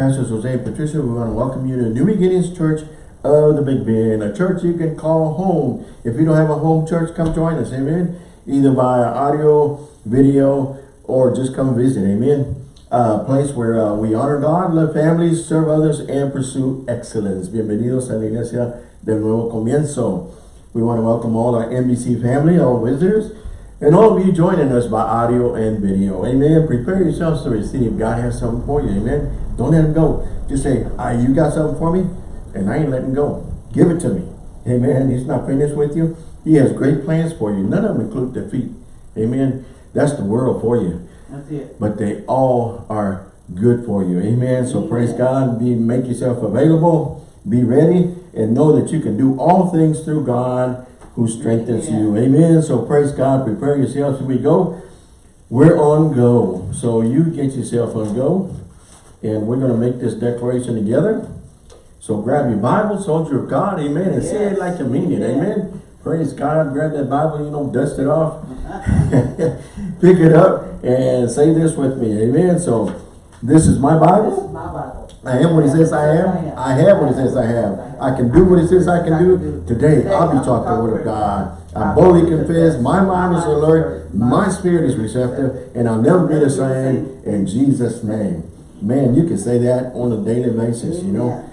Pastor Jose and Patricia, we want to welcome you to New Beginnings Church of the Big Bend, a church you can call home. If you don't have a home church, come join us, amen. Either via audio, video, or just come visit, amen. A place where uh, we honor God, love families, serve others, and pursue excellence. Bienvenidos a la iglesia del nuevo comienzo. We want to welcome all our NBC family, all visitors, and all of you joining us by audio and video. Amen. Prepare yourselves to receive. God has something for you. Amen. Don't let him go. Just say, ah, you got something for me? And I ain't letting go. Give it to me. Amen. He's not finished with you. He has great plans for you. None of them include defeat. Amen. That's the world for you. That's it. But they all are good for you. Amen. So Amen. praise God. Be Make yourself available. Be ready. And know that you can do all things through God who strengthens you. Amen. So praise God. Prepare yourselves as we go. We're on go. So you get yourself on go. And we're going to make this declaration together. So grab your Bible, soldier of God, amen, and say it like you mean it, Amen. amen. Praise God, grab that Bible, you know, dust it off, pick it up, and say this with me, amen. So, this is my This is my Bible. I am what it says I am. I have what it says I have. I can do what it says I can do. Today, I'll be taught the word of God. I boldly confess, my mind is alert, my spirit is receptive, and I'll never be the same in Jesus' name. Man, you can say that on a daily basis, you know.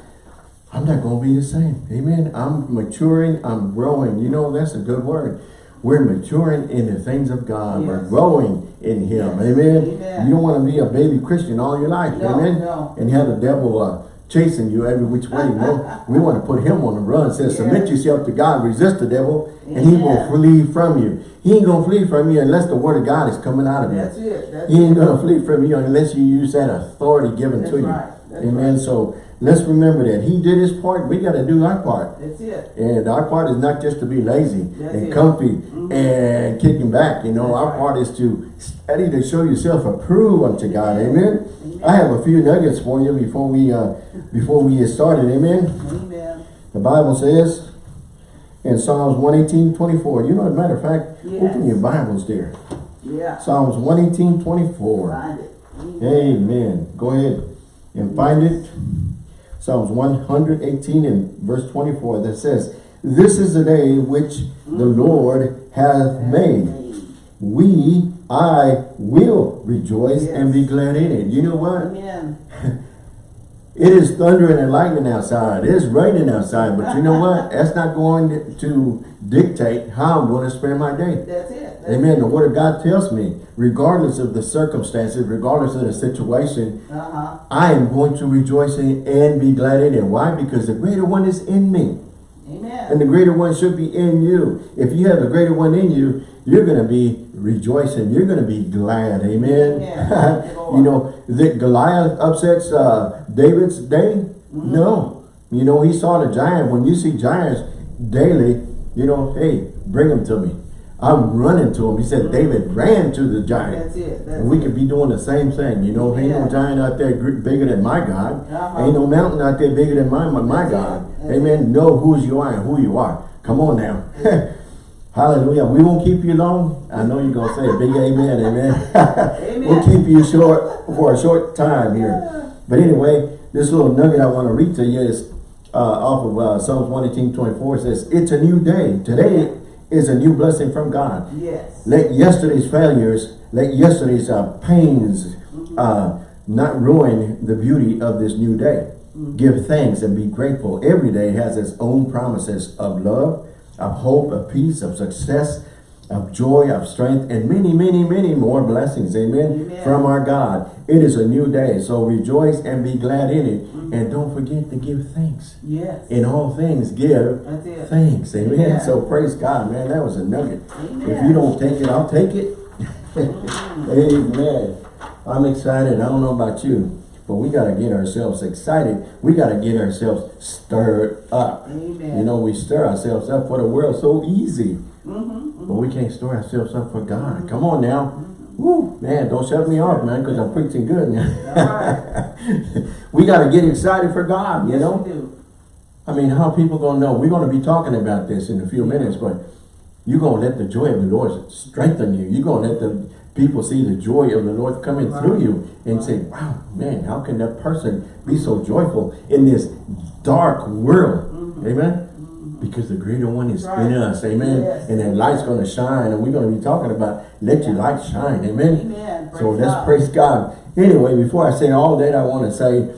I'm not going to be the same. Amen. I'm maturing. I'm growing. You know, that's a good word. We're maturing in the things of God. We're growing in Him. Yes. Amen. Amen. You don't want to be a baby Christian all your life. No, Amen. no. And have the devil uh, chasing you every which way. No, we want to put him on the run. It says, submit yourself to God. Resist the devil, and he will flee from you. He ain't going to flee from you unless the word of God is coming out of you. That's it. That's He ain't gonna flee from you unless you use that authority given That's to you. That's Amen. right. So let's remember that he did his part. We got to do our part, That's it. and our part is not just to be lazy That's and it. comfy Mhm. and kicking back. You know, That's our right. part is to study to show yourself approved unto God. Amen. Amen. I have a few nuggets for you before we uh, before we get started. Amen. Amen. The Bible says in Psalms 118, 24. You know, as a matter of fact, Yes. open your Bibles there. Yeah. Psalms 118, 24. Find it. Amen. Amen. Go ahead and find it. Psalms 118 and verse 24 that says, This is the day which the Lord hath made. We, I will rejoice and be glad in it. You know what? Amen. It is thundering and lightning outside. It is raining outside. But you know what? That's not going to dictate how I'm going to spend my day. That's it. Amen. The word of God tells me, regardless of the circumstances, regardless of the situation, Uh huh. I am going to rejoice in and be glad in it. Why? Because the greater one is in me. Amen. And the greater one should be in you. If you have the greater one in you, you're going to be rejoicing. You're going to be glad. Amen. Yeah. you know, that Goliath upsets uh, David's day? Mm-hmm. No. You know, he saw the giant. When you see giants daily, you know, hey, bring them to me. I'm running to him. He said David ran to the giant. That's it. That's And we it. could be doing the same thing. You know, ain't no Yeah. giant out there bigger than my God. Uh-huh. Ain't no mountain out there bigger than my, my, That's. God. Amen. Know whose you are and who you are. Come on now. Hallelujah. We won't keep you long. I know you're going to say a big amen. Amen. we'll keep you short for a short time here. But anyway, this little nugget I want to read to you is uh, off of uh, Psalms 118, 24. It says, It's a new day. Today is a new blessing from God. Yes. Let yesterday's failures, let yesterday's uh, pains uh, not ruin the beauty of this new day. Give thanks and be grateful. Every day has its own promises of love, of hope, of peace, of success, of joy, of strength, and many, many, many more blessings. Amen. Amen. From our God. It is a new day. So rejoice and be glad in it. Mm-hmm. And don't forget to give thanks. Yes. In all things, give thanks. Amen. So praise God, man. That was a nugget. Amen. If you don't take it, I'll take it. Mm-hmm. Amen. I'm excited. I don't know about you, but we got to get ourselves excited. We got to get ourselves stirred up. Amen. You know, we stir ourselves up for the world so easy, Mm-hmm. but we can't store ourselves up for God. Come on now. Woo, man, don't shut me off, man, because I'm preaching good now. We got to get excited for God, you know? I mean, how people gonna know? We're gonna be talking about this in a few minutes, but you're gonna let the joy of the Lord strengthen you. You're gonna let the people see the joy of the Lord coming Right. through you and say, wow, man, how can that person be so joyful in this dark world? Amen? Because the greater one is in Mm-hmm. Us. Amen? Yes. And that light's going to shine. And we're going to be talking about let your light shine. Amen? Amen. So let's God. praise God. Anyway, before I say all that, I want to say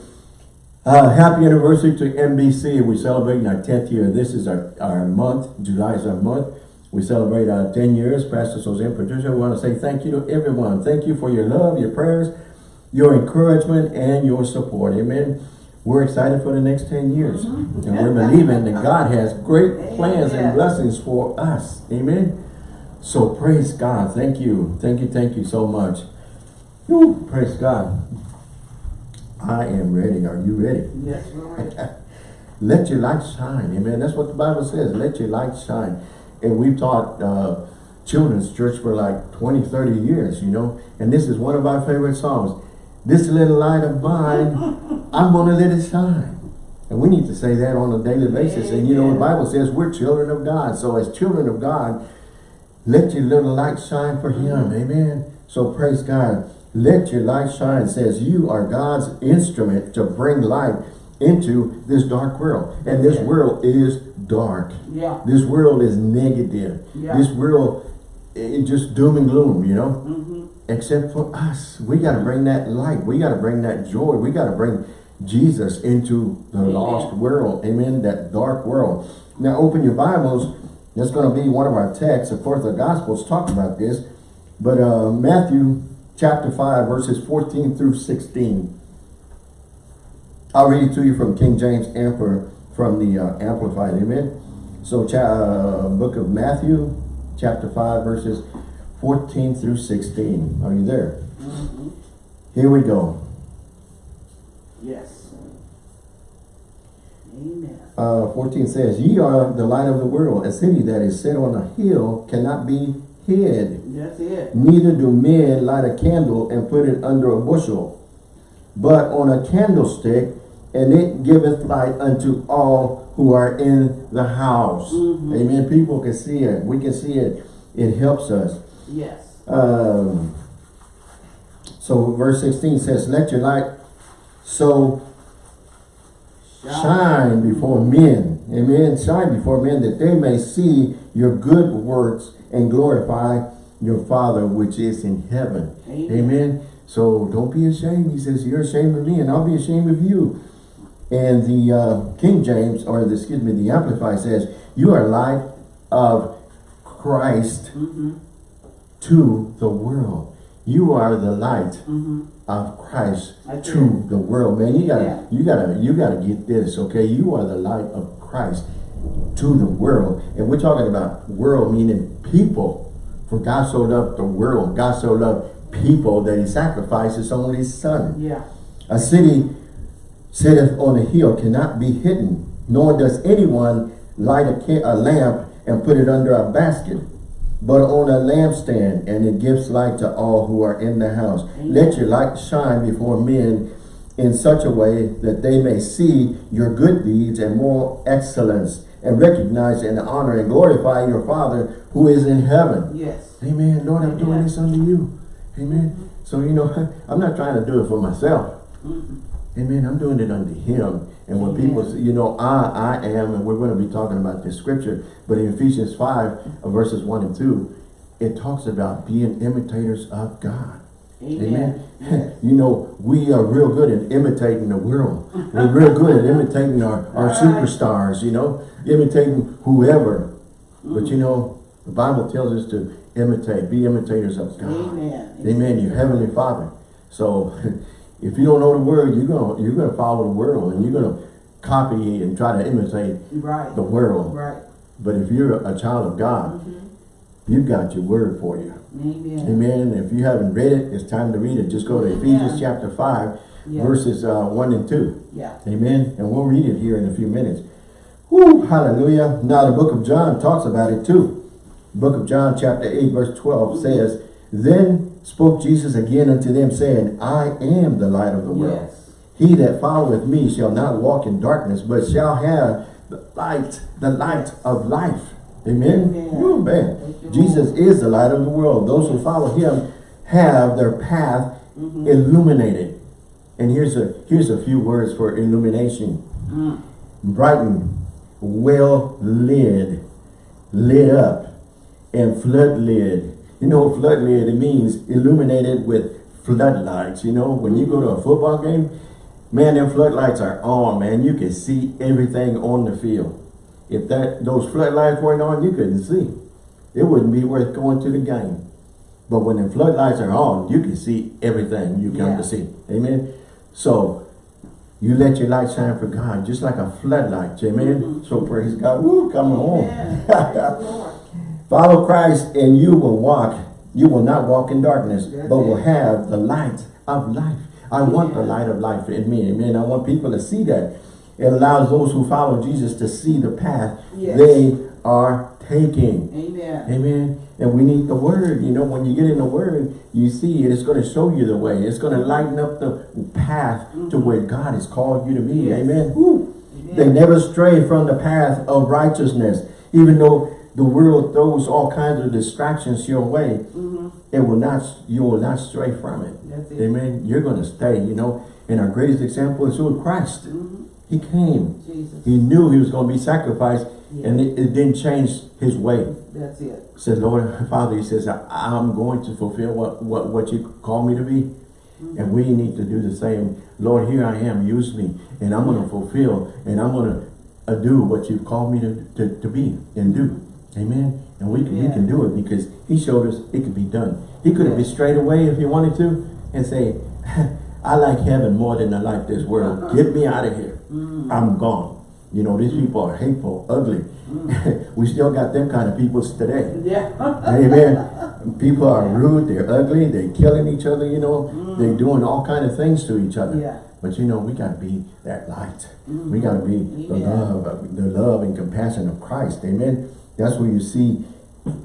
uh, happy anniversary to NBC. We're celebrating our 10th year. This is our, our month. July is our month. We celebrate our 10 years. Pastor Suzanne Patricia, we want to say thank you to everyone. Thank you for your love, your prayers, your encouragement, and your support. Amen. We're excited for the next 10 years. And we're believing that God has great plans and blessings for us. Amen. So praise God. Thank you. Thank you. Thank you so much. Whew, praise God. I am ready. Are you ready? Yes, we're ready. Let your light shine. Amen. That's what the Bible says. Let your light shine. And we've taught uh, children's church for like 20, 30 years, you know. And this is one of our favorite songs. This little light of mine, I'm going to let it shine. And we need to say that on a daily basis. And you know, the Bible says we're children of God. So as children of God, let your little light shine for him. Amen. So praise God. Let your light shine says you are God's instrument to bring light into this dark world. And this Yeah. world is dark. Yeah. This world is negative. Yeah. This world is just doom and gloom, you know? Mm-hmm. Except for us. We got to bring that light. We got to bring that joy. We got to bring Jesus into the Amen. lost world. Amen. That dark world. Now open your Bibles. That's going to be one of our texts. Of course, the Gospels talk about this. But uh, Matthew chapter 5, verses 14 through 16. I'll read it to you from King James for, from the uh, Amplified. Amen. So, uh, book of Matthew, chapter 5, verses 14 through 16. Are you there? Mm-hmm. Here we go. Yes. Amen. Uh, 14 says, Ye are the light of the world. A city that is set on a hill cannot be hid. That's it. Neither do men light a candle and put it under a bushel, but on a candlestick, and it giveth light unto all who are in the house. Mhm. Amen. People can see it. We can see it. It helps us. Yes. Um, so verse 16 says, Let your light so shine before men. Amen. Shine before men that they may see your good works and glorify your Father which is in heaven. Amen. Amen. So don't be ashamed. He says, you're ashamed of me and I'll be ashamed of you. And the uh, King James, or the, excuse me, the Amplified says, you are light of Christ Mm-hmm. to the world. You are the light Mm-hmm. Of Christ to the world. Man, you gotta, Yeah. you gotta, you gotta get this, okay? You are the light of Christ to the world. And we're talking about world meaning people. For God so loved the world. God so loved people that he sacrificed his only son. Yeah. A city sitteth on a hill cannot be hidden, nor does anyone light a, a lamp and put it under a basket, but on a lampstand, and it gives light to all who are in the house. Amen. Let your light shine before men in such a way that they may see your good deeds and moral excellence, and recognize and honor and glorify your Father who is in heaven. Yes. Amen. Lord, I'm doing this unto you. Amen. So, you know, I'm not trying to do it for myself. Mm-hmm. Amen. I'm doing it unto him. And when people say, you know, I, I am, and we're going to be talking about this scripture, but in Ephesians 5, uh, verses 1 and 2, it talks about being imitators of God. Amen. Amen. you know, we are real good at imitating the world. We're real good at imitating our, our superstars, you know, imitating whoever. But you know, the Bible tells us to imitate, be imitators of God. Amen. Amen. Your heavenly Father. So, if you don't know the word, you're gonna you're gonna follow the world, and you're gonna copy and try to imitate Right. the world. Right. But if you're a child of God, Mm-hmm. you've got your word for you. Amen. Amen. If you haven't read it, it's time to read it. Just go to Amen. Ephesians chapter five, Yeah. verses uh, one and two. Yeah. Amen. And we'll read it here in a few minutes. Whoo, hallelujah. Now the book of John talks about it too. Book of John chapter 8 verse 12 says, Then spoke Jesus again unto them saying, I am the light of the world. Yes. He that followeth me shall not walk in darkness, but shall have the light, the light of life. Amen. Amen. Woo, man. Jesus is the light of the world. Those who follow him have their path Mm-hmm. illuminated. And here's a here's a few words for illumination. Mm. Brighten, well lit, lit up, and flood lid. You know, flood lid, it means illuminated with floodlights. You know, when you go to a football game, man, them floodlights are on, man. You can see everything on the field. If that those floodlights weren't on, you couldn't see. It wouldn't be worth going to the game. But when the floodlights are on, you can see everything you come Yeah. to see. Amen. So you let your light shine for God, just like a floodlight. Amen. Mhm. So praise God. Woo, come on. Amen. Praise the Lord. Follow Christ and you will walk. You will not walk in darkness, but will have the light of life. I want the light of life in me. Amen. I want people to see that. It allows those who follow Jesus to see the path Yes. they are taking. Amen. Amen. And we need the word. You know, when you get in the word, you see it. It's going to show you the way. It's going to lighten up the path to where God has called you to be. Mm-hmm. Yes. Amen. Woo. They never stray from the path of righteousness. Even though the world throws all kinds of distractions your way, Mhm. it will not, you will not stray from it. It. Amen. You're going to stay, you know. And our greatest example is who? Christ. Mhm. He came. Jesus. He knew he was going to be sacrificed Yeah. and it, it didn't change his way. That's it. Said, Lord, Father, he says, I'm going to fulfill what, what, what you call me to be. And we need to do the same. Lord, here I am, use me. And I'm going to fulfill and I'm going to uh, do what you've called me to, to, to be and do. Amen. And we can, we can do it because he showed us it could be done. He could have been straight away if he wanted to and say, I like heaven more than I like this world. Get me out of here. Mm. I'm gone. You know, these people are hateful, ugly. Mm. we still got them kind of people today. Yeah. Amen. People are rude, they're ugly, they're killing each other, you know, they're doing all kind of things to each other. Mm. Yeah. But you know, we gotta be that light. We gotta be the love, the love and compassion of Christ. Amen. That's where you see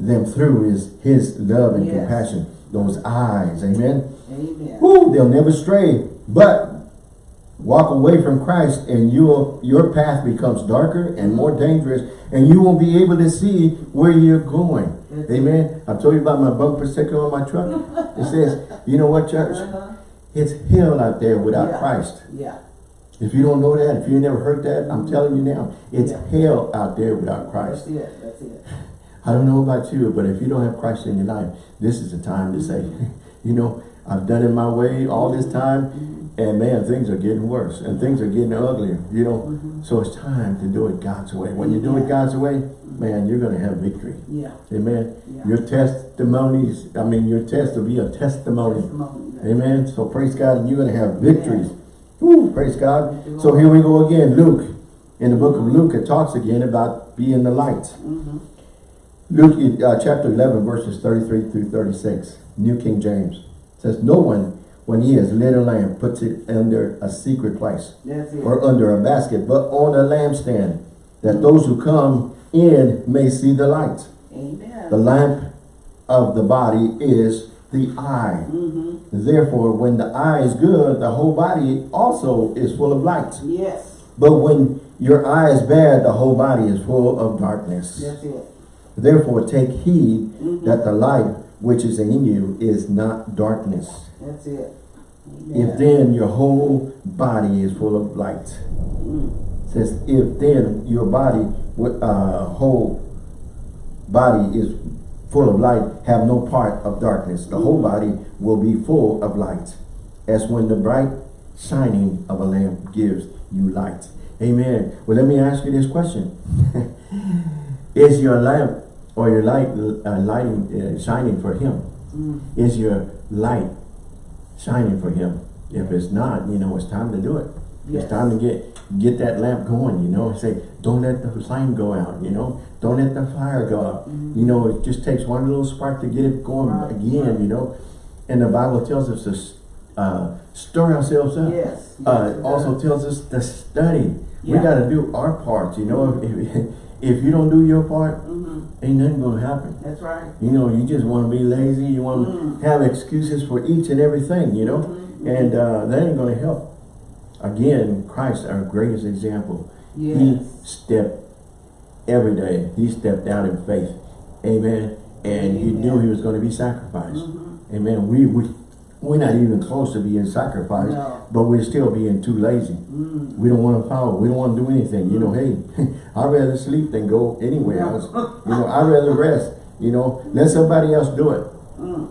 them through is his love and Yes. compassion. Those eyes. Amen. Amen. Woo, they'll never stray. But walk away from Christ and your your path becomes darker and more dangerous and you won't be able to see where you're going. That's Amen. I've told you about my bumper sticker on my truck. It says, you know what, church? Uh-huh. It's hell out there without Yeah. Christ. Yeah. If you don't know that, if you never heard that, I'm telling you now, it's Yeah. hell out there without Christ. That's it. That's it. I don't know about you, but if you don't have Christ in your life, this is the time to say, you know, I've done it my way all this mm-hmm. time, mm-hmm. and man, things are getting worse, and things are getting uglier, you know. Mm-hmm. So it's time to do it God's way. When you do it God's way, man, you're going to have victory. Yeah. Amen. Yeah. Your testimonies, I mean, your test will be a testimony. Testimony. Amen. So praise God, and you're going to have victories. Woo, praise God. So here we go again, Luke. In the book of Luke, it talks again about being the light. Mhm. Luke uh, chapter 11, verses 33 through 36, New King James, says, No one, when he has lit a lamp, puts it under a secret place or under a basket, but on a lampstand, that those who come in may see the light. Amen. The lamp of the body is the eye. Mhm. Therefore, when the eye is good, the whole body also is full of light. Yes. But when your eye is bad, the whole body is full of darkness. That's it. Therefore, take heed Mhm. that the light which is in you is not darkness. That's it. If then your whole body is full of light, Mm. says if then your body, uh, whole body is full of light, have no part of darkness. The whole body will be full of light, as when the bright shining of a lamp gives you light. Amen. Well, let me ask you this question: Is your lamp or your light uh, lighting uh, shining for Him? Mm. Is your light shining for Him? If it's not, you know, it's time to do it. It's time to get get that lamp going, you know. Say, don't let the flame go out, you know. Don't let the fire go out. You know, it just takes one little spark to get it going Right, again, right. you know. And the Bible tells us to uh, stir ourselves up. Yes. Uh, Yes, it it also does. tells us to study. We got to do our part, you know. If, if you don't do your part, Mhm. ain't nothing going to happen. That's right. You know, you just want to be lazy. You want Mm. to have excuses for each and everything, you know. Mhm. And uh, that ain't going to help. Again, Christ, our greatest example. Yes. He stepped every day. He stepped out in faith. Amen. And he knew he was going to be sacrificed. Mhm. Amen. We, we, we're not even close to being sacrificed, No. but we're still being too lazy. Mm. We don't want to follow. We don't want to do anything. You know, hey, I'd rather sleep than go anywhere else. You know, I'd rather rest. You know, let somebody else do it. Mm.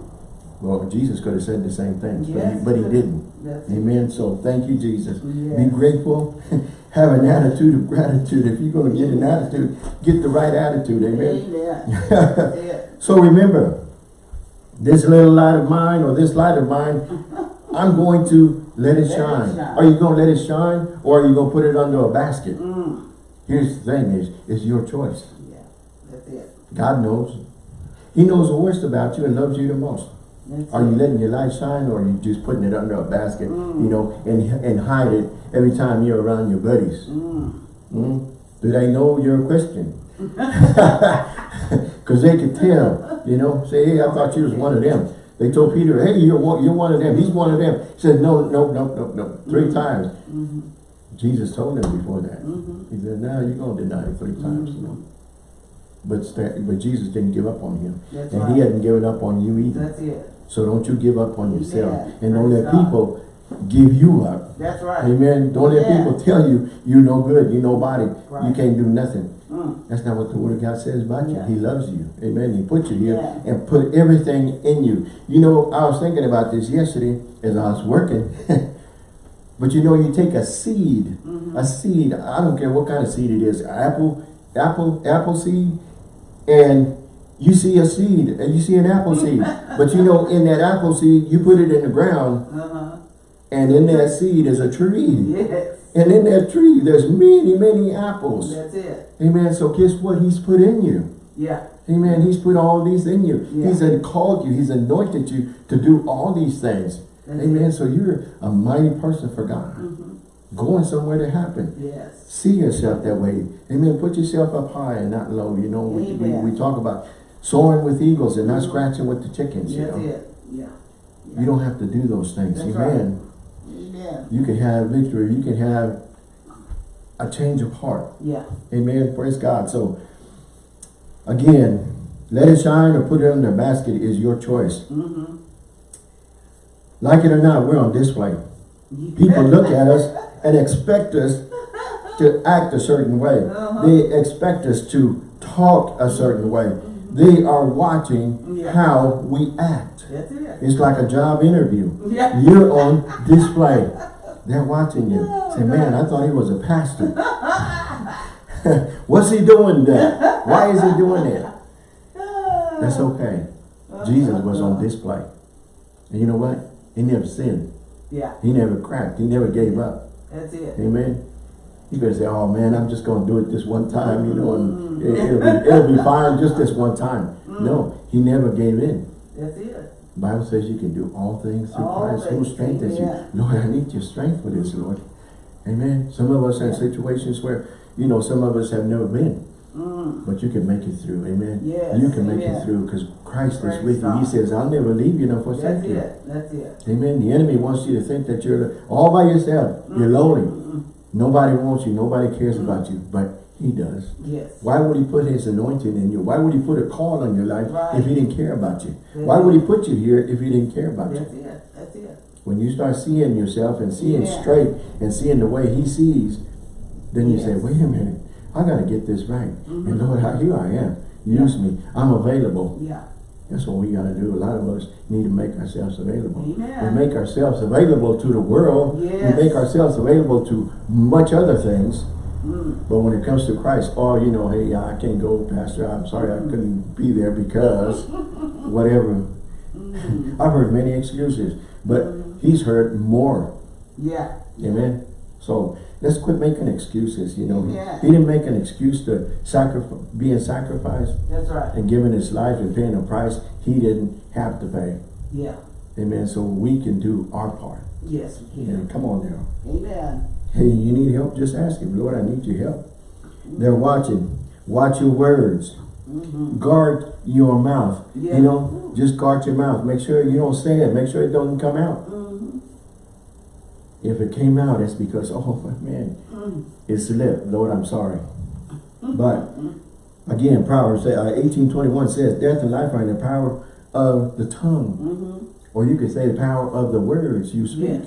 Well, Jesus could have said the same things, but, he, but he didn't. It. Amen. So thank you, Jesus. Be grateful. Have an attitude of gratitude. If you're going to get an attitude, get the right attitude. Amen. Amen. So remember, this little light of mine or this light of mine, I'm going to let it Let it shine. shine. Are you going to let it shine or are you going to put it under a basket? Mm. Here's the thing is, it's your choice. Yeah. That's it. God knows. He knows the worst about you and loves you the most. That's Are you letting your light shine or are you just putting it under a basket, Mm. you know, and, and hide it every time you're around your buddies? Mm. Mm? Do they know you're a Christian? Because they could tell, you know, say, hey, I thought you was one of them. They told Peter, hey, you're one, you're one of them. He's one of them. He said, no, no, no, no, no. 3 times. Mhm. Jesus told him before that. Mhm. He said, now you're going to deny it three times, you know. But, but Jesus didn't give up on him. That's and right. he hadn't given up on you either. That's it. So don't you give up on yourself. Amen. And don't let people give you up. That's right. Amen. Don't let people tell you you're no good, you're nobody, you can't do nothing. Mm. That's not what the word of God says about you. He loves you. Amen. He put you here Yeah. and put everything in you. You know, I was thinking about this yesterday as I was working. but you know, you take a seed, Mhm. a seed, I don't care what kind of seed it is, apple, apple, apple seed, and you see a seed, and you see an apple seed. but you know, in that apple seed, you put it in the ground, Uh-huh. and in that seed is a tree. Yes. And in that tree, there's many, many apples. That's it. Amen. So guess what he's put in you? Yeah. Amen. He's put all these in you. Yeah. He's uh, called you. He's anointed you to do all these things. That's Amen. it. So you're a mighty person for God. Mhm. Going somewhere to happen. Yes. See yourself that way. Amen. Put yourself up high and not low. You know, we, we, we talk about soaring with eagles and not scratching with the chickens. You know, it. Yeah. you don't have to do those things. That's Amen. Amen. You can have victory. You can have a change of heart. Yeah. Amen. Praise God. So, again, let it shine or put it in a basket is your choice. Mm-hmm. Like it or not, we're on display. People look at us and expect us to act a certain way. Uh-huh. They expect us to talk a certain way. They are watching Yeah. how we act. It. It's like a job interview. Yeah. You're on display. They're watching you. Say, man, I thought he was a pastor. What's he doing there? Why is he doing that? That's okay. Jesus was on display. And you know what? He never sinned. Yeah. He never cracked. He never gave up. That's it. Amen. You better say, oh man, I'm just going to do it this one time, you know, and mm. it, will be, it'll be fine just this one time. Mm. No, he never gave in. That's it. Bible says you can do all things through All Christ who strengthens amen. you. Lord, I need your strength for this, Lord. Amen. Some of us are in situations where, you know, some of us have never been, Mm. but you can make it through. Amen. Yes, You can make it through because Christ Praise is with you. He says, I'll never leave you nor That's forsake you. it. That's it. Amen. The enemy wants you to think that you're all by yourself. You're lonely. Mm. Nobody wants you. Nobody cares about you, but he does. Yes. Why would he put his anointing in you? Why would he put a call on your life Right. if he didn't care about you? That's Why would he put you here if he didn't care about you? That's it. That's it. When you start seeing yourself and seeing Yeah. straight and seeing the way he sees, then you say, wait a minute, I got to get this right. Mhm. And Lord, how- here I am. Use me. I'm available. Yeah. That's what we got to do. A lot of us need to make ourselves available. Amen. We make ourselves available to the world. Yes. We make ourselves available to much other things. Mm. But when it comes to Christ, oh, you know, hey, I can't go, Pastor. I'm sorry I couldn't be there because whatever. Mm. I've heard many excuses, but he's heard more. Yeah. Amen. So let's quit making excuses. You know, Yeah. he didn't make an excuse to sacrifice, being sacrificed That's right. and giving his life and paying a price he didn't have to pay. Yeah. Amen. So we can do our part. Yes, we can. come on now. Amen. Hey, you need help? Just ask him, Lord, I need your help. They're watching. Watch your words. Mm-hmm. Guard your mouth. Yeah. You know, just guard your mouth. Make sure you don't say it. Make sure it doesn't come out. Mm-hmm. If it came out, it's because, oh man, Mm. it slipped. Lord, I'm sorry. But again, Proverbs uh, 18:21 says, "Death and life are in the power of the tongue. Mm-hmm. Or you could say the power of the words you speak. Yes.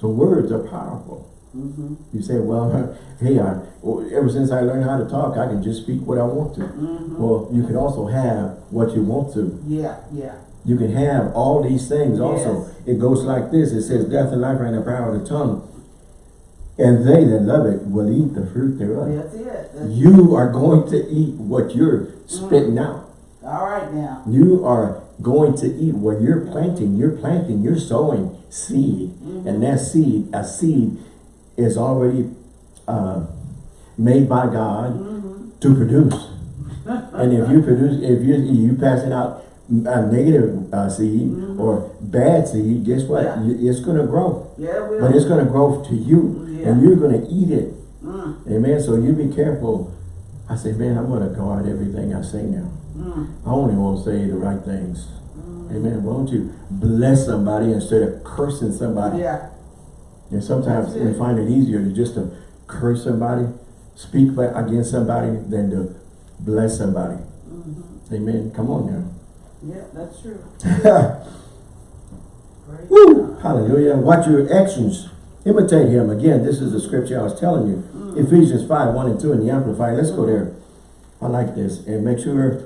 So words are powerful. Mm-hmm. You say, well, hey, I, ever since I learned how to talk, I can just speak what I want to. Mm-hmm. Well, you can also have what you want to. Yeah, yeah. You can have all these things also. Yes. It goes like this. It says, death and life are in the power of the tongue. And they that love it will eat the fruit thereof. That's it. That's You are going to eat what you're spitting out. All right now. You are going to eat what you're planting. You're planting, you're sowing seed. And that seed, a seed is already uh, made by God Mm-hmm. to produce. and if you produce, if you you passing out a negative uh, seed or bad seed, guess what? Yeah. It's going to grow. Yeah, we But it's going to grow to you. Yeah. And you're going to eat it. Mm, Amen. So you be careful. I say, man, I'm going to guard everything I say now. mm, I only want to say the right things. Amen. Why don't you bless somebody instead of cursing somebody? yeah. And sometimes we find it easier to just to curse somebody, speak against somebody, than to bless somebody. Mm-hmm. Amen. Come on now. Yeah, that's true. Woo! Hallelujah. Watch your actions. Imitate him. Again, this is the scripture I was telling you. Ephesians 5, 1 and 2 in the Amplified. Let's go there. I like this. And make sure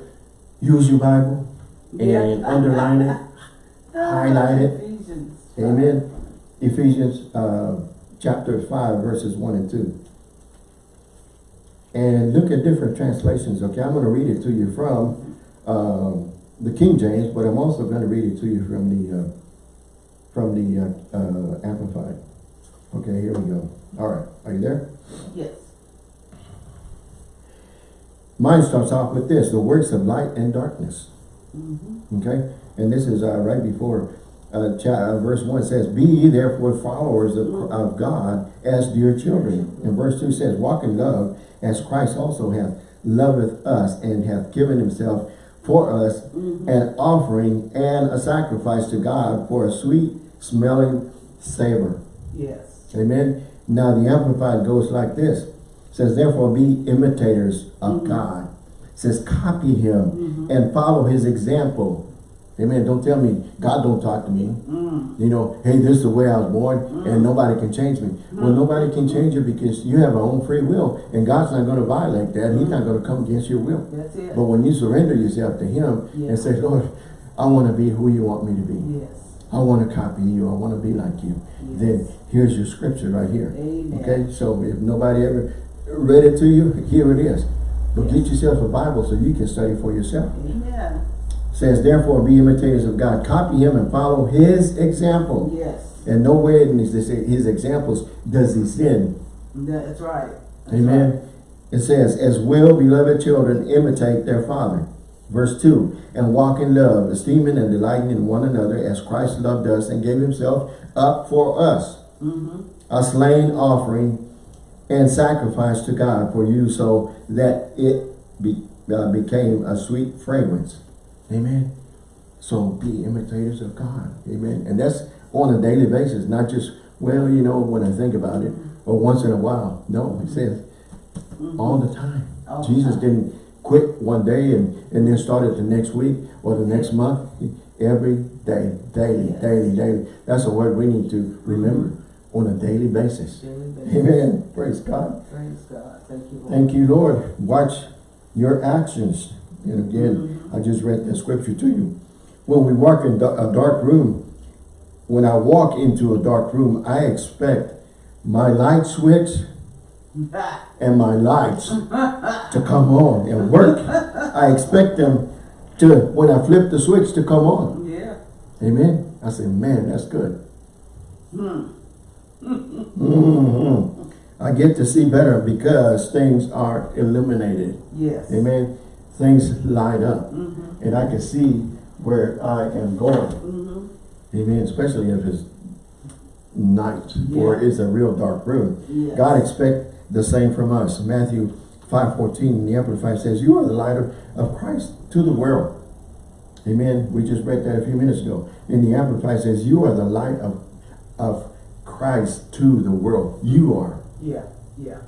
use your Bible and Yeah. underline it. highlight it. Ephesians. Amen. Ephesians uh, chapter 5, verses 1 and 2. And look at different translations, okay? I'm going to read it to you from um, the King James, but I'm also going to read it to you from the uh, from the uh, uh, Amplified. Okay, here we go. All right, are you there? Yes. Mine starts off with this, the works of light and darkness. Mm-hmm. Okay, and this is uh, right before uh, uh, verse 1 says, Be ye therefore followers of, of God as dear children. And verse 2 says, Walk in love as Christ also hath loveth us and hath given himself for us an offering and a sacrifice to God for a sweet smelling savor. Yes. Amen. Now the Amplified goes like this. It says, therefore be imitators of Mhm. God. It says, copy him Mhm. and follow his example. Amen. Don't tell me God don't talk to me. Mm. You know, hey, this is the way I was born and mm. nobody can change me. Well, mm. nobody can change you because you have your own free will and God's not going to violate that. He's not mm. going to come against your will. But when you surrender yourself to him Yeah. and say, Lord, I want to be who you want me to be. yes. I want to copy you. I want to be like you. Yes. Then here's your scripture right here. Amen. Okay, so if nobody ever read it to you, here it is. But get yourself a Bible so you can study for yourself. Amen. Says, therefore be imitators of God. Copy him and follow his example. Yes. And nowhere in his, his examples does he sin. That's right. That's Amen. right. It says, as well beloved children imitate their father. Verse 2, and walk in love, esteeming and delighting in one another as Christ loved us and gave himself up for us. Mm-hmm. a slain offering and sacrifice to God for you so that it be, uh, became a sweet fragrance. Amen. So be imitators of God. Amen. And that's on a daily basis, not just, well, you know, when I think about it, or once in a while. No, it mm-hmm. says mm-hmm. all the time. All the Jesus time. didn't quit one day and, and then started the next week or the next mm-hmm. month. Every day, daily, Yes. daily, daily. That's a word we need to remember on a daily basis. Daily basis. Amen. Praise God. Praise God. Thank you, Lord. Thank you, Lord. Watch your actions. And again, I just read that scripture to you. When we walk in a dark room, when I walk into a dark room, I expect my light switch and my lights to come on and work. I expect them to, when I flip the switch, to come on. yeah. Amen. I say, man, that's good. Hmm. Mhm. I get to see better because things are illuminated. Yes. Amen. Things light up. Mm-hmm. And I can see where I am going. Mm-hmm. Amen. Especially if it's night or Yeah. it's a real dark room. Yes. God expect the same from us. Matthew 5.14 in the Amplified says, You are the light of, of Christ to the world. Amen. We just read that a few minutes ago. In the Amplified says, You are the light of, of Christ to the world. You are. Yeah. Yeah.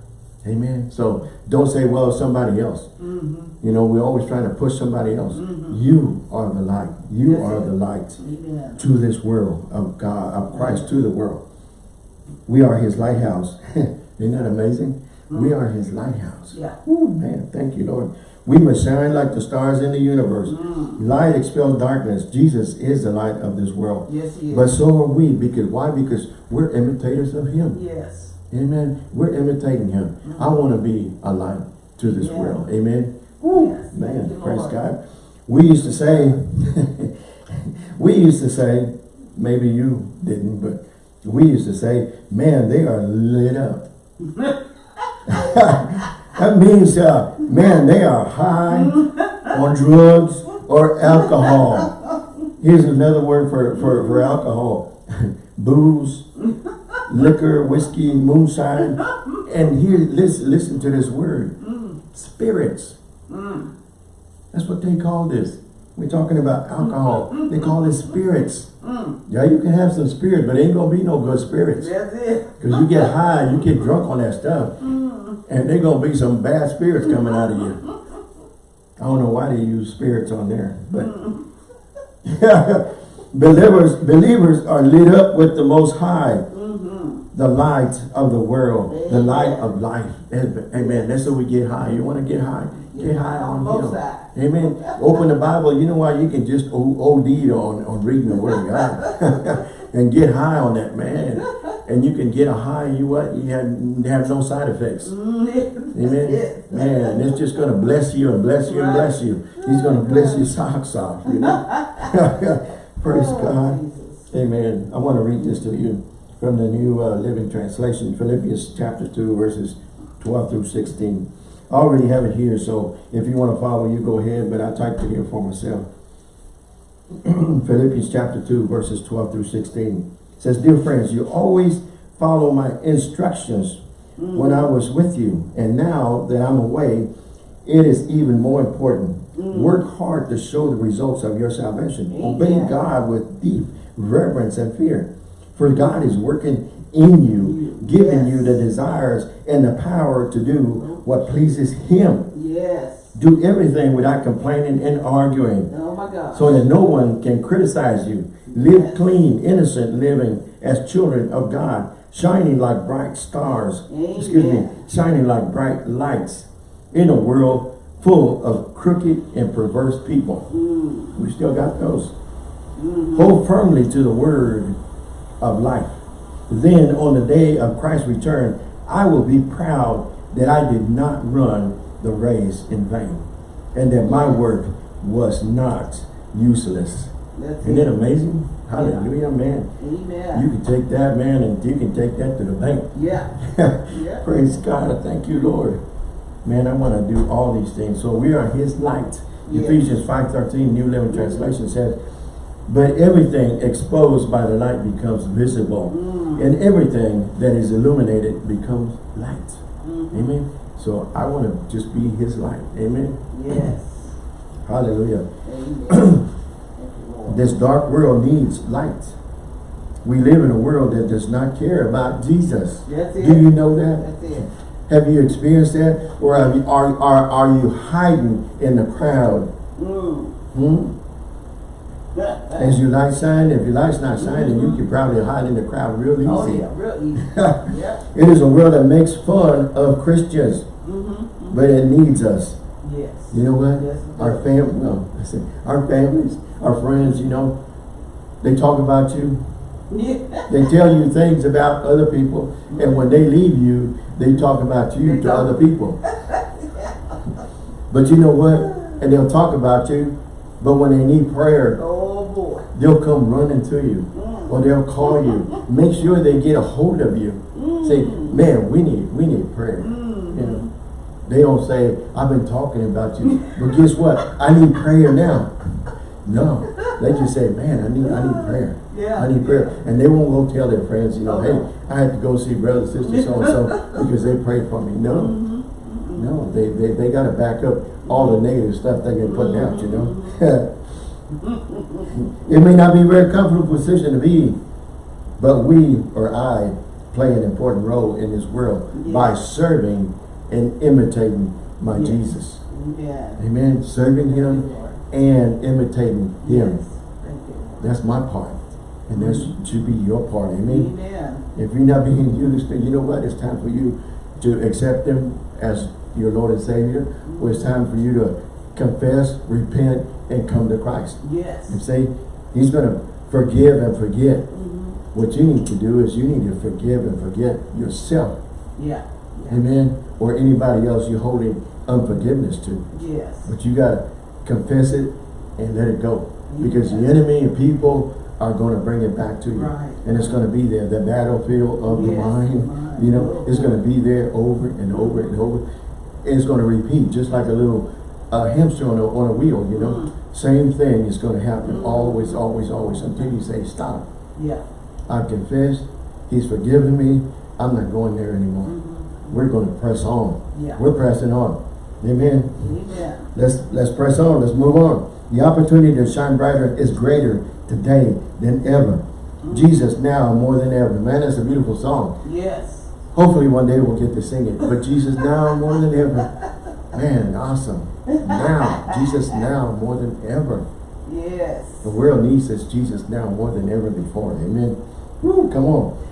Amen. So don't say, well, somebody else. Mm-hmm. You know, we're always trying to push somebody else. Mhm. You are the light. You That's are it. the light Amen. to this world of God, of Christ to the world. We are his lighthouse. Isn't that amazing? We are his lighthouse. Yeah. Ooh, man, thank you, Lord. We must shine like the stars in the universe. Mm. Light expels darkness. Jesus is the light of this world. Yes, he is. But so are we. Because why? Because we're imitators of him. yes. Amen. We're imitating him. I want to be a light to this Yeah. world. Amen. Yes. Man, you, praise Lord. God. We used to say, we used to say, maybe you didn't, but we used to say, man, they are lit up. that means, uh, man, they are high on drugs or alcohol. Here's another word for, for, for alcohol. Booze, liquor, whiskey, moonshine. Mm. And here, listen, listen to this word. Mm. Spirits. Mm. That's what they call this. We're talking about mm. alcohol. They call it spirits. Mm. Yeah, you can have some spirit, but ain't gonna be no good spirits. That's it. Because you get high, you get drunk on that stuff. And they gonna be some bad spirits coming out of you. I don't know why they use spirits on there, but believers believers are lit up with the most high. The light of the world, the light of life. Amen. That's how we get high. You want to get high? Get high on both him. sides. Amen. Open the Bible. You know why? You can just OD on, on reading the Word of God. and get high on that, man. And you can get a high, you what? You have, have no side effects. Mm. Amen. Man, it's just going to bless you and bless you and bless you. He's going to bless your socks off, you know. Praise Oh, God. Amen. I want to read this to you from the New uh, Living Translation, Philippians chapter 2, verses 12 through 16. I already have it here, so if you want to follow, you go ahead, but I typed it here for myself. Philippians chapter 2, verses 12 through 16. It says, Dear friends, you always follow my instructions when I was with you, and now that I'm away, it is even more important. Work hard to show the results of your salvation. Obey God with deep reverence and fear. For God is working in you, giving you the desires and the power to do what pleases Him. Yes. Do everything without complaining and arguing, Oh my God. so that no one can criticize you. Live Yes. clean, innocent living as children of God, shining like bright stars. Amen. Excuse me, shining like bright lights in a world full of crooked and perverse people. Mm. We still got those. Mhm. Hold firmly to the word of life. Then on the day of Christ's return, I will be proud that I did not run the race in vain and that my work was not useless. That's Isn't it amazing? Hallelujah, man. Amen. You can take that, man, and you can take that to the bank. yeah. Yeah. Praise God. I thank you, Lord. Man, I want to do all these things. So we are his light. Yes. Ephesians 5.13, New Living Translation says, But everything exposed by the light becomes visible, Mm. and everything that is illuminated becomes light. Mhm. Amen. So I want to just be his light. Amen. Yes. Hallelujah. Amen. This dark world needs light. We live in a world that does not care about Jesus. That's it. Do you know that? That's it. Have you experienced that? Or you, are, are, are you hiding in the crowd? Mm. Hmm? As your light shine, if your light's not shining, you can probably hide in the crowd real easy. Oh yeah, real easy. yeah. It is a world that makes fun of Christians, Mm-hmm. but it needs us. Yes. You know what? Yes, Our does. fam, no, I said, our families, our friends, you know, they talk about you. Yeah. They tell you things about other people, and when they leave you, they talk about you They to talk- other people. But you know what? And they'll talk about you, but when they need prayer, Oh. They'll come running to you. Mm. Or they'll call you. Make sure they get a hold of you. Say, man, we need we need prayer. Mm. You know. They don't say, I've been talking about you. But guess what? I need prayer now. No. They just say, man, I need I need prayer. Yeah. I need prayer. And they won't go tell their friends, you know, hey. I had to go see brother, sister, so and so because they prayed for me. No. Mm-hmm. No, they, they, they gotta back up all the negative stuff they get putting out, you know. it may not be a very comfortable position to be, in, but we or I play an important role in this world by serving and imitating my Yes. Jesus. Amen. Serving him and imitating Him. That's my part. And that should be your part. Amen. Amen. If you're not being used, then you know what? It's time for you to accept him as your Lord and Savior. Or it's time for you to confess, repent, and come to Christ. Yes. And say, he's going to forgive and forget. Mhm. What you need to do is you need to forgive and forget yourself. Yeah. Yeah. Amen. Or anybody else you're holding unforgiveness to. Yes. But you got to confess it and let it go. Because the enemy and people are going to bring it back to you. Right. And it's going to be there. The battlefield of the mind, mind. you know, it's going to be there over and over and over. It's going to repeat just like a little uh, hamster on a, on a wheel, you know. Mhm. Same thing is going to happen Mhm. always, always, always until you say, stop. Yeah. I've confessed. He's forgiven me. I'm not going there anymore. Mhm. We're going to press on. Yeah. We're pressing on. Amen. Amen. Let's let's press on. Let's move on. The opportunity to shine brighter is greater today than ever. Jesus now more than ever. Man, that's a beautiful song. Yes. Hopefully one day we'll get to sing it. But Jesus now more than ever. Man, awesome. Now, Jesus now more than ever. Yes. The world needs this Jesus now more than ever before. Amen. Woo, come on.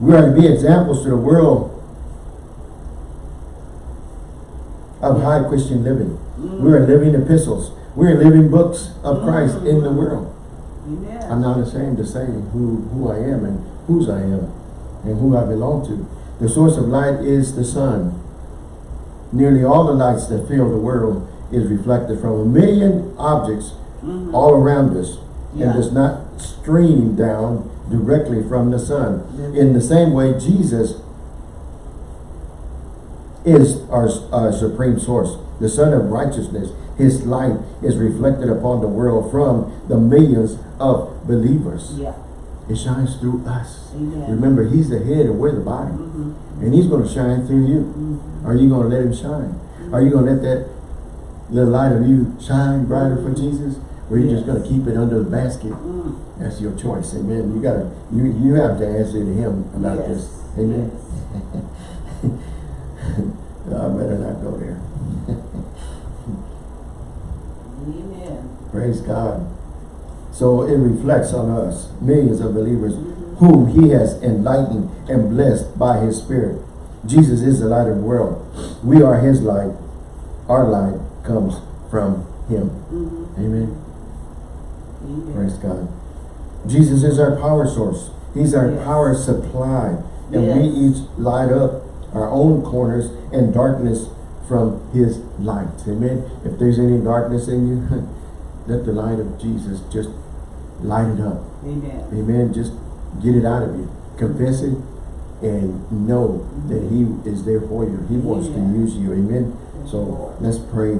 We are to be examples to the world of high Christian living. Mm. We are living epistles. We are living books of Christ in the mm. world. Amen. I'm not ashamed to say who, who I am and whose I am and who I belong to. The source of light is the sun. Nearly all the lights that fill the world is reflected from a million objects Mhm. all around us Yeah. and does not stream down directly from the sun. Mhm. In the same way, Jesus is our, our supreme source, the Son of righteousness. His light is reflected upon the world from the millions of believers. Yeah. It shines through us. Amen. Remember, He's the head and we're the body. Mhm. And He's going to shine through you. Mhm. Are you going to let Him shine? Are you going to let that little light of you shine brighter for Jesus? Or are you just going to keep it under the basket? Mm. That's your choice. Amen. You gotta you you have to answer to him about Yes. this. Amen. Yes. I better not go there. Amen. Praise God. So it reflects on us, millions of believers whom he has enlightened and blessed by his spirit. Jesus is the light of the world. We are his light. Our light comes from him. Mhm. Amen. Amen. Praise God. Jesus is our power source. He's our Yes. power supply. And we each light up our own corners and darkness from his light. Amen. If there's any darkness in you, let the light of Jesus just light it up. Amen. Amen. Just get it out of you. Confess it and know that he is there for you. He wants to use you. Amen. So let's pray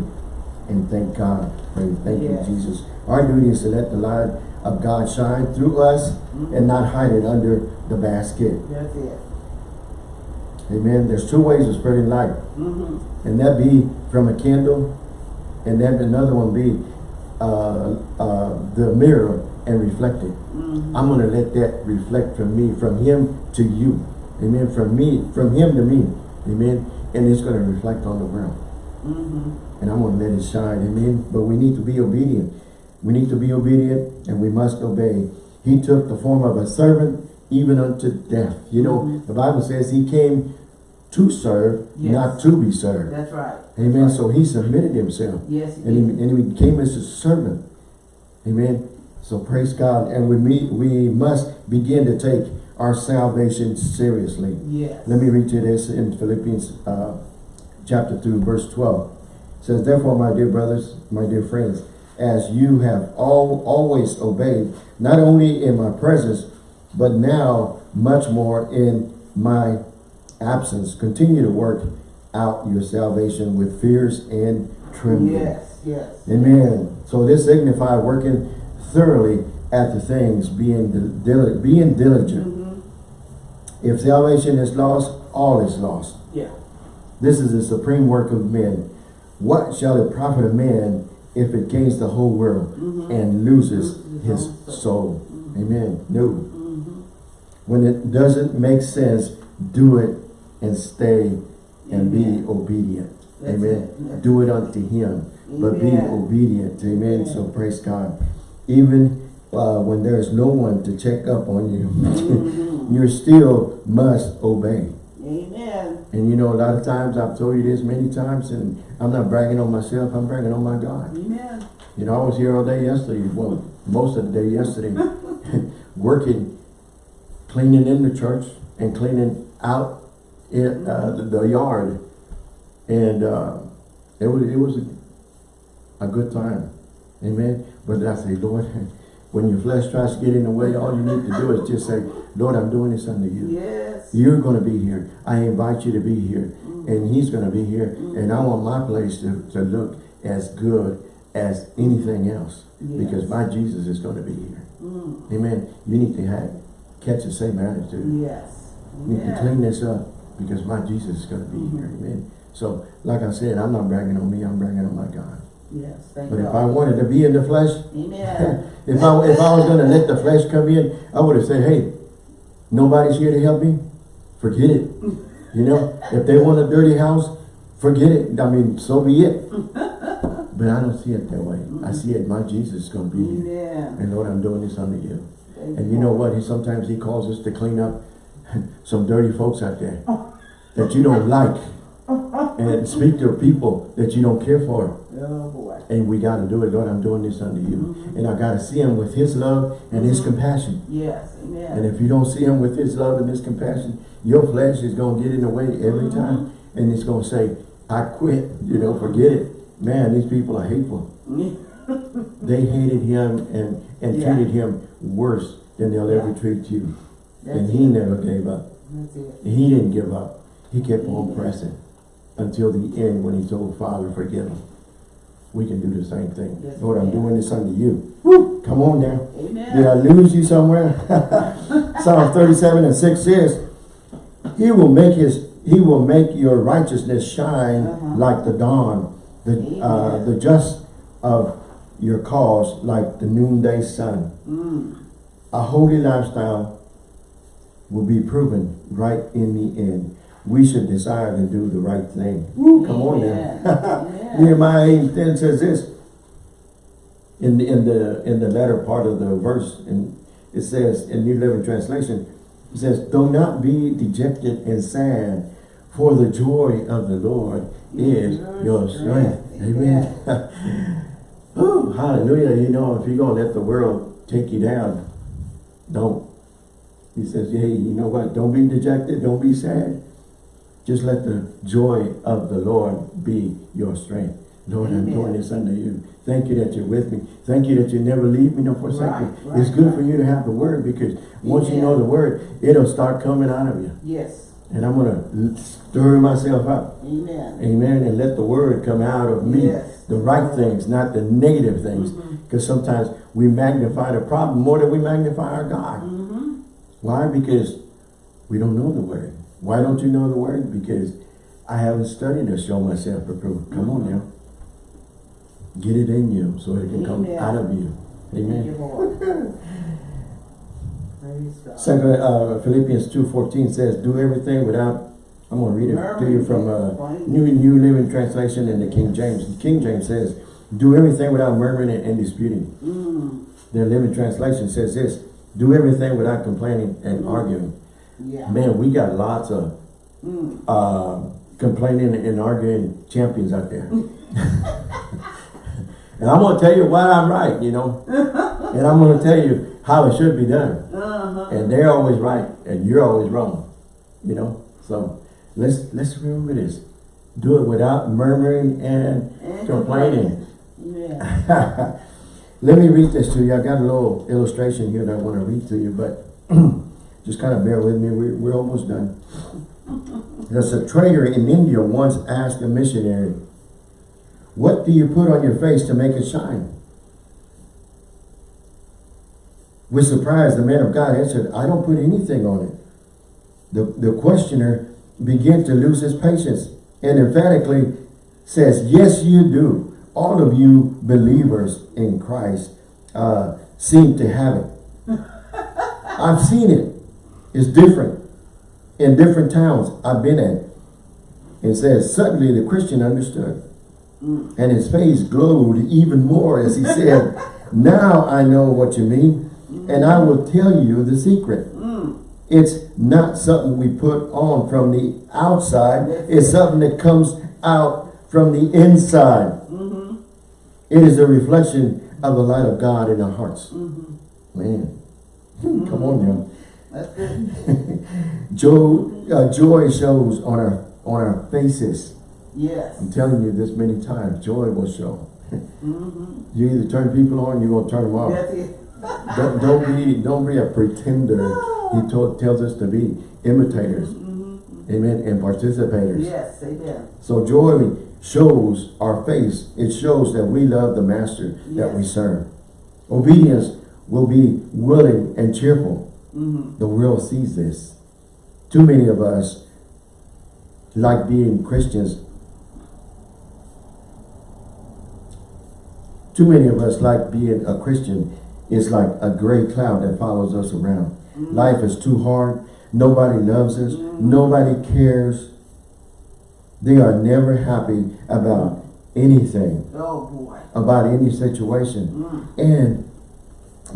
and thank God. Pray. Thank Yes. you, Jesus. Our duty is to let the light of God shine through us and not hide it under the basket. That's it. Amen. There's two ways of spreading light. Mm-hmm. And that be from a candle and then another one be uh, uh, the mirror and reflect it. Mm-hmm. I'm going to let that reflect from me, from him to you. Amen. From me, from him to me. Amen. And it's going to reflect on the world. Mm-hmm. And I'm going to let it shine. Amen. But we need to be obedient. We need to be obedient and we must obey. He took the form of a servant even unto death. You know, Mhm. the Bible says he came to serve, Yes. not to be served. That's right. Amen. That's So he submitted himself. Yes, he And he, and he became as a servant. Amen. So praise God. And we meet, we must begin to take our salvation seriously. Yes. Let me read you this in Philippians uh, chapter 2, verse 12. It says, Therefore, my dear brothers, my dear friends, as you have all always obeyed, not only in my presence, but now much more in my absence, continue to work out your salvation with fears and trembling. Yes, yes. Amen. So this signifies working thoroughly at the things, being dil being diligent. Mm-hmm. If salvation is lost, all is lost. Yeah. This is the supreme work of men. What shall it profit a man if it gains the whole world Mhm. and loses Loses his own soul. soul? Amen. No. Mm-hmm. When it doesn't make sense, do it and stay and be obedient. That's Amen. it. Do it unto him, but be obedient. Amen. So praise God. Even uh, when there's no one to check up on you, Mhm. you still must obey. Amen. And you know, a lot of times, I've told you this many times, and I'm not bragging on myself, I'm bragging on my God. Amen. You know, I was here all day yesterday, well, most of the day yesterday, working, cleaning in the church and cleaning out in, uh, the, the yard. And, uh, it was, it was a, a good time. Amen. But I say, Lord, when your flesh tries to get in the way, all you need to do is just say, Lord, I'm doing this unto you. Yes. You're going to be here. I invite you to be here. Mm. And he's going to be here. Mm. And I want my place to, to look as good as anything else. Because Yes. my Jesus is going to be here. Mm. Amen. You need to have, catch the same attitude. Yes. You need to clean this up because my Jesus is going to be here. Mm. Amen. So, like I said, I'm not bragging on me. I'm bragging on my God. Yes. Thank But if I wanted to be in the flesh, Amen. if I if I was going to let the flesh come in, I would have said, hey, nobody's here to help me. Forget it. You know, if they want a dirty house, forget it. I mean, so be it. But I don't see it that way. I see it. My Jesus is going to be here. Amen. And Lord, I'm doing this under you. Thank And you know what? He sometimes he calls us to clean up some dirty folks out there oh. that you don't like, and speak to people that you don't care for. Oh boy. And we got to do it. Lord, I'm doing this under you. Mm-hmm. And I got to see him with his love and his mm-hmm. compassion. Yes. Amen. And if you don't see him with his love and his compassion, your flesh is going to get in the way every mm-hmm. time. And it's going to say, I quit. You know, forget it. Man, these people are hateful. They hated him and, and Yeah. treated him worse than they'll ever treat you. That's and he it. never gave up. That's it. He didn't give up. He kept on pressing until the end when he told Father, forgive him. We can do the same thing. Yes, Lord, I'm doing this unto you. Woo! Come on now. Amen. Did I lose you somewhere? Psalm 37 and 6 says, He will make his he will make your righteousness shine Uh-huh. like the dawn, the uh, the just of your cause like the noonday sun. Mm. A holy lifestyle will be proven right in the end. We should desire to do the right thing. Woo, come on Amen. now. Amen. Nehemiah 8 10 says this in the in the in the latter part of the verse, and it says in New Living Translation, it says, Do not be dejected and sad, for the joy of the Lord is Your strength. Amen. Ooh, hallelujah. You know, if you're gonna let the world take you down, don't. He says, hey, you know what? Don't be dejected, don't be sad. Just let the joy of the Lord be your strength. Lord, I'm Amen. doing this under you. Thank you that you're with me. Thank you that you never leave me nor forsake me. Right, right, it's good right. for you to have the word because once you know the word, it'll start coming out of you. Yes. And I'm going to stir myself up. Amen. Amen. And let the word come out of me. Yes. The right things, not the negative things. Mhm. Because sometimes we magnify the problem more than we magnify our God. Mm-hmm. Why? Because we don't know the word. Why don't you know the word? Because I haven't studied to show myself approved. Come on now. Get it in you so it can come out of you. Amen. Lord. Praise God. Second, uh, Philippians 2.14 says, do everything without, I'm going to read it to you from uh, New New Living Translation in the King James. The King James says, do everything without murmuring and disputing. Mm. The Living Translation says this, do everything without complaining and Mm. arguing. Yeah. Man, we got lots of Mm. uh, complaining and arguing champions out there. and I'm going to tell you why I'm right, you know. and I'm going to tell you how it should be done. Uh-huh. And they're always right, and you're always wrong, you know. So let's let's remember this. Do it without murmuring and And complaining. Yeah. Let me read this to you. I got a little illustration here that I want to read to you, but just kind of bear with me. We're, we're almost done. There's a trader in India once asked a missionary, what do you put on your face to make it shine? With surprise, the man of God answered, I don't put anything on it. The, the questioner began to lose his patience and emphatically says, yes, you do. All of you believers in Christ uh, seem to have it. I've seen it. It's different in different towns I've been at. It says, suddenly the Christian understood. Mm. And his face glowed even more as he said, now I know what you mean, and I will tell you the secret. Mm. It's not something we put on from the outside. It's something that comes out from the inside. Mm-hmm. It is a reflection of the light of God in our hearts. Mm-hmm. Man, come on now. That's good. Joy, uh, joy shows on our on our faces. Yes. I'm telling you this many times. Joy will show. Mm-hmm. You either turn people on, you're gonna turn them off. Don't, don't be don't be a pretender. He told, tells us to be imitators, Mm-hmm. amen, and participators. Yes, amen. So joy shows our face. It shows that we love the master that we serve. Obedience will be willing and cheerful. Mm-hmm. The world sees this. Too many of us like being Christians. Too many of us like being a Christian is like a gray cloud that follows us around. Mm-hmm. Life is too hard. Nobody loves us. Nobody cares. They are never happy about anything, Oh, boy. about any situation. Mm. And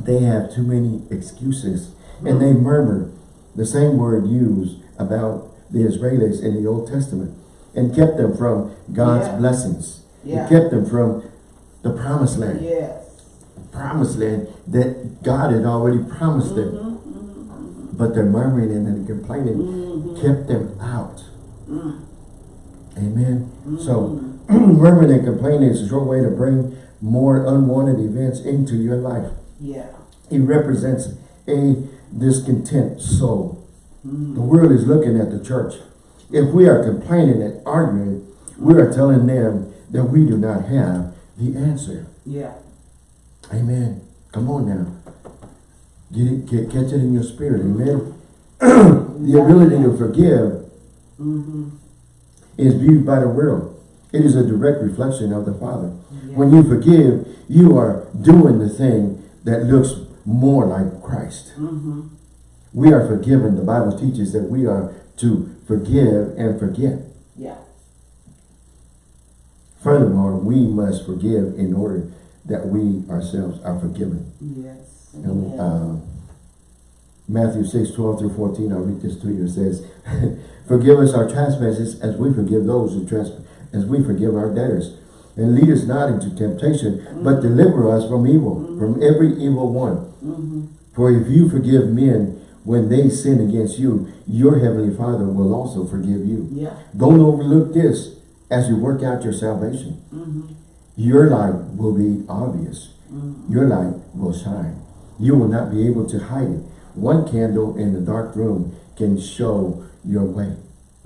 they have too many excuses. And they murmured the same word used about the Israelis in the Old Testament and kept them from God's Yeah. blessings. Yeah. It kept them from the promised land. Yes. Promised land that God had already promised them. Mm-hmm. But their murmuring and their complaining Mm-hmm. kept them out. Mm. Amen. So Mm-hmm. murmuring and complaining is a short way to bring more unwanted events into your life. Yeah. It represents a discontent soul. Mm. The world is looking at the church. If we are complaining and arguing, we are telling them that we do not have the answer. Yeah. Amen. Come on now. Get it, get, catch it in your spirit. Amen. the ability to forgive Mm-hmm. is viewed by the world. It is a direct reflection of the Father. Yeah. When you forgive, you are doing the thing that looks more like Christ. Mm-hmm. We are forgiven. The Bible teaches that we are to forgive and forget. Yeah. Furthermore, we must forgive in order that we ourselves are forgiven. Yes. And, uh, Matthew 6, 12 through 14, I'll read this to you. It says, Forgive us our trespasses as we forgive those who trespass, as we forgive our debtors. And lead us not into temptation, but deliver us from evil, from every evil one. mm-hmm. For if you forgive men when they sin against you, your heavenly Father will also forgive you. Yeah. Don't overlook this as you work out your salvation. Mm-hmm. Your light will be obvious. Mm-hmm. Your light will shine. You will not be able to hide it. One candle in a dark room can show your way.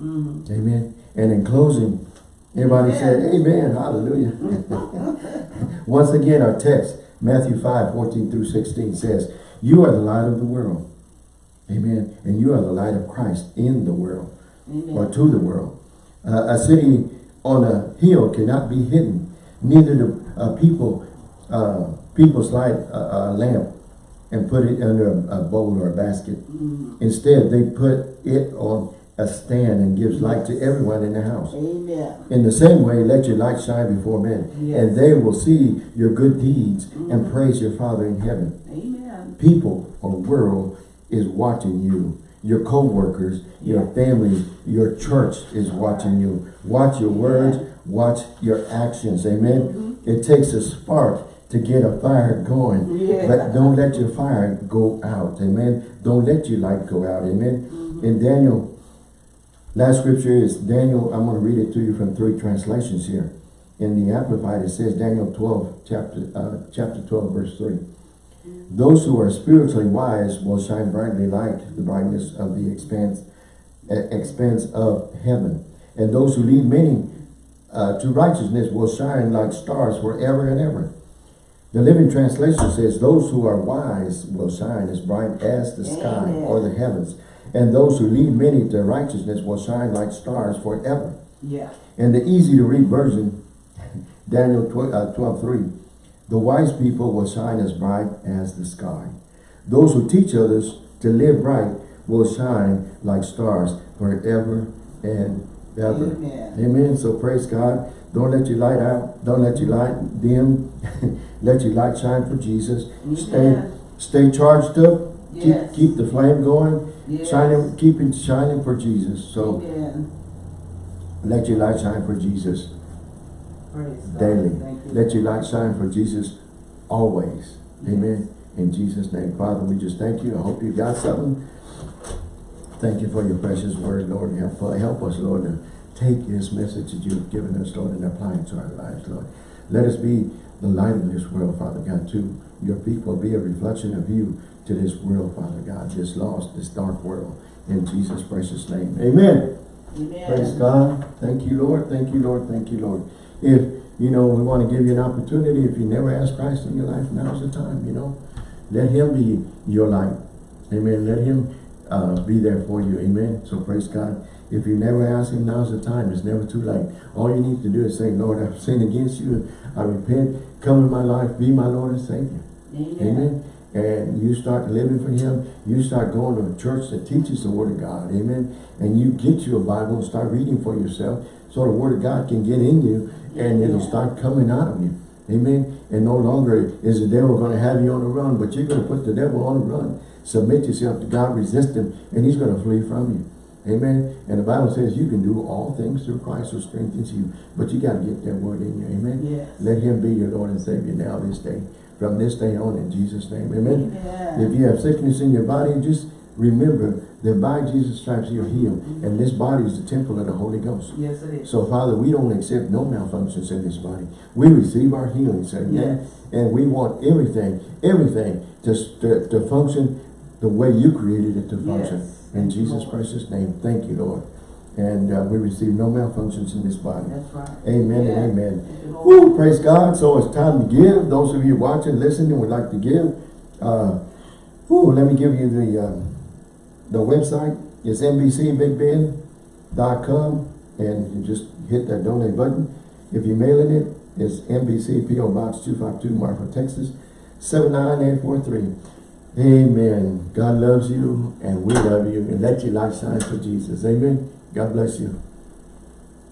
Mm-hmm. Amen. And in closing, everybody Amen. said, Amen. Hallelujah. Once again, our text, Matthew 5, 14 through 16 says, You are the light of the world. Amen. And you are the light of Christ in the world Amen. or to the world. Uh, a city on a hill cannot be hidden. Neither do uh, people uh, people slide a, a lamp and put it under a, a bowl or a basket. Mm-hmm. Instead, they put it on a stand and gives light to everyone in the house. Amen. In the same way, let your light shine before men, Yes. and they will see your good deeds and mm-hmm. praise your Father in heaven. Amen. People or world is watching you. Your co-workers, your family, your church is watching you. Watch your words, watch your actions. Amen. Mm-hmm. It takes a spark to get a fire going. Yeah. But don't let your fire go out. Amen. Don't let your light go out. Amen. Mm-hmm. In Daniel, last scripture is Daniel, I'm going to read it to you from three translations here. In the Amplified, it says Daniel 12, chapter, uh, chapter 12, verse 3. Those who are spiritually wise will shine brightly like the brightness of the expanse, expanse of heaven. And those who lead many uh, to righteousness will shine like stars forever and ever. The Living Translation says, those who are wise will shine as bright as the sky Amen. or the heavens. And those who lead many to righteousness will shine like stars forever. Yeah. In the easy to read version, Daniel 12, uh, 12 3, the wise people will shine as bright as the sky. Those who teach others to live right will shine like stars forever and ever. Amen. Amen. So praise God. Don't let your light out. Don't let your light dim. let your light shine for Jesus. Stay stay charged up. Yes. Keep keep the flame going. Yes. Shining, keep it shining for Jesus. So Amen. let your light shine for Jesus Praise daily. Let your light shine for Jesus always. Amen. In Jesus' name. Father, we just thank you. I hope you got something. Thank you for your precious word, Lord. Help, help us, Lord, to take this message that you've given us, Lord, and apply it to our lives, Lord. Let us be the light of this world, Father God, to your people. Be a reflection of you to this world, Father God, this lost, this dark world. In Jesus' precious name. Amen. Amen. Praise God. Thank you, Lord. Thank you, Lord. Thank you, Lord. If, you know, we want to give you an opportunity, if you never asked Christ in your life, now's the time, you know. Let him be your light. Amen. Let him uh, be there for you. Amen. So praise God. If you never ask him, now's the time. It's never too late. All you need to do is say, Lord, I've sinned against you. I repent. Come in my life. Be my Lord and Savior. Amen. Amen. And you start living for him. You start going to a church that teaches the word of God. Amen. And you get you a Bible and start reading for yourself so the word of God can get in you and it'll start coming out of you. Amen. And no longer is the devil going to have you on the run, but you're going to put the devil on the run. Submit yourself to God, resist him, and he's going to flee from you. Amen. And the Bible says you can do all things through Christ who strengthens you. But you got to get that word in you. Amen. Yes. Let him be your Lord and Savior now this day. From this day on in Jesus' name. Amen. Amen. If you have sickness in your body, just remember that by Jesus' stripes you're healed. Mm-hmm. And this body is the temple of the Holy Ghost. Yes, it is. So Father, we don't accept no malfunctions in this body. We receive our healing, sir. Yes. And we want everything, everything to, to, to function the way you created it to function. Yes. In Jesus' precious name, thank you, Lord. And uh, we receive no malfunctions in this body. That's right. Amen Yeah. and amen. Woo, praise God. So it's time to give. Those of you watching, listening, would like to give. Uh, woo, let me give you the um, the website. It's NBCBigBend.com and you just hit that donate button. If you're mailing it, it's NBC PO Box 252 Marfa, Texas 79843. Amen. God loves you and we love you and let your light shine for Jesus. Amen. God bless you.